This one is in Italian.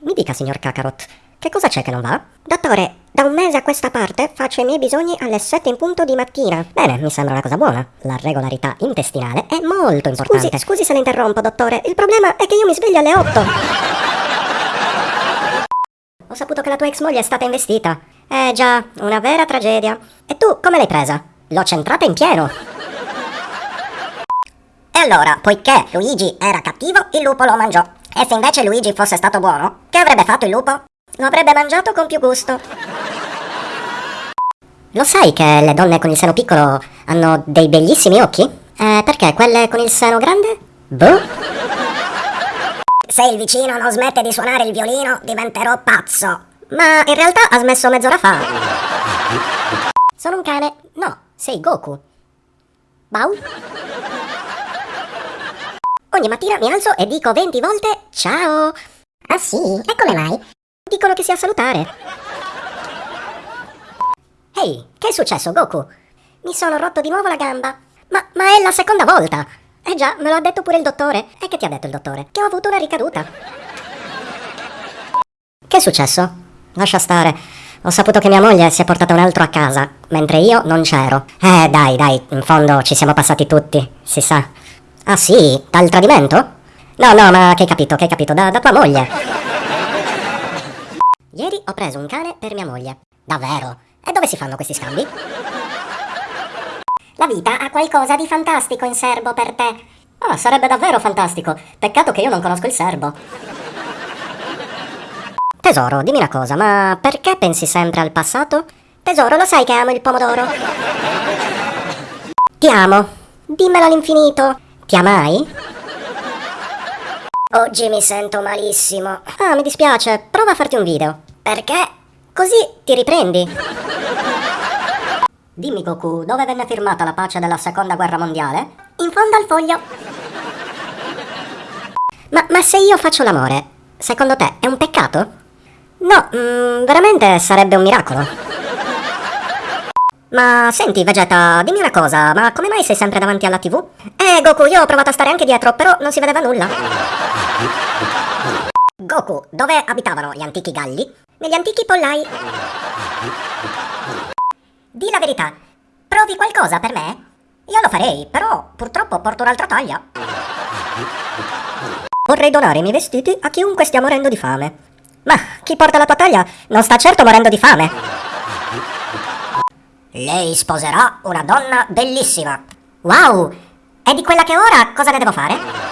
Mi dica, signor Kakarot, che cosa c'è che non va? Dottore, da un mese a questa parte faccio i miei bisogni alle 7 in punto di mattina. Bene, mi sembra una cosa buona. La regolarità intestinale è molto importante. Scusi, scusi se la interrompo, dottore. Il problema è che io mi sveglio alle 8. Ho saputo che la tua ex moglie è stata investita. Eh già, una vera tragedia. E tu come l'hai presa? L'ho centrata in pieno. E allora, poiché Luigi era cattivo, il lupo lo mangiò. E se invece Luigi fosse stato buono, avrebbe fatto il lupo? Lo avrebbe mangiato con più gusto. Lo sai che le donne con il seno piccolo hanno dei bellissimi occhi? Eh, perché quelle con il seno grande? Boh. Se il vicino non smette di suonare il violino, diventerò pazzo. Ma in realtà ha smesso mezz'ora fa. Sono un cane. No, sei Goku. Bau? Ogni mattina mi alzo e dico 20 volte ciao. Ah sì? E come mai? Dicono che sia salutare. Ehi, che è successo, Goku? Mi sono rotto di nuovo la gamba. Ma, ma è la seconda volta. Eh già, me lo ha detto pure il dottore. E che ti ha detto il dottore? Che ho avuto una ricaduta. Che è successo? Lascia stare. Ho saputo che mia moglie si è portata un altro a casa, mentre io non c'ero. Eh, dai, dai, in fondo ci siamo passati tutti, si sa. Ah sì? Dal tradimento? No, no, ma che hai capito, che hai capito? Da, da tua moglie. Ieri ho preso un cane per mia moglie. Davvero? E dove si fanno questi scambi? La vita ha qualcosa di fantastico in serbo per te. Ah, sarebbe davvero fantastico. Peccato che io non conosco il serbo. Tesoro, dimmi una cosa, ma perché pensi sempre al passato? Tesoro, lo sai che amo il pomodoro? Ti amo. Dimmelo all'infinito. Ti amai? Oggi mi sento malissimo. Ah, mi dispiace. Prova a farti un video. Perché? Così ti riprendi. Dimmi Goku, dove venne firmata la pace della seconda guerra mondiale? In fondo al foglio. Ma, ma se io faccio l'amore, secondo te è un peccato? No, mm, veramente sarebbe un miracolo. Ma senti, Vegeta, dimmi una cosa, ma come mai sei sempre davanti alla TV? Eh, Goku, io ho provato a stare anche dietro, però non si vedeva nulla. Goku, dove abitavano gli antichi galli? Negli antichi pollai. Di la verità, provi qualcosa per me? Io lo farei, però purtroppo porto un'altra taglia. Vorrei donare i miei vestiti a chiunque stia morendo di fame. Ma chi porta la tua taglia non sta certo morendo di fame. Lei sposerà una donna bellissima. Wow! E di quella che ora cosa ne devo fare?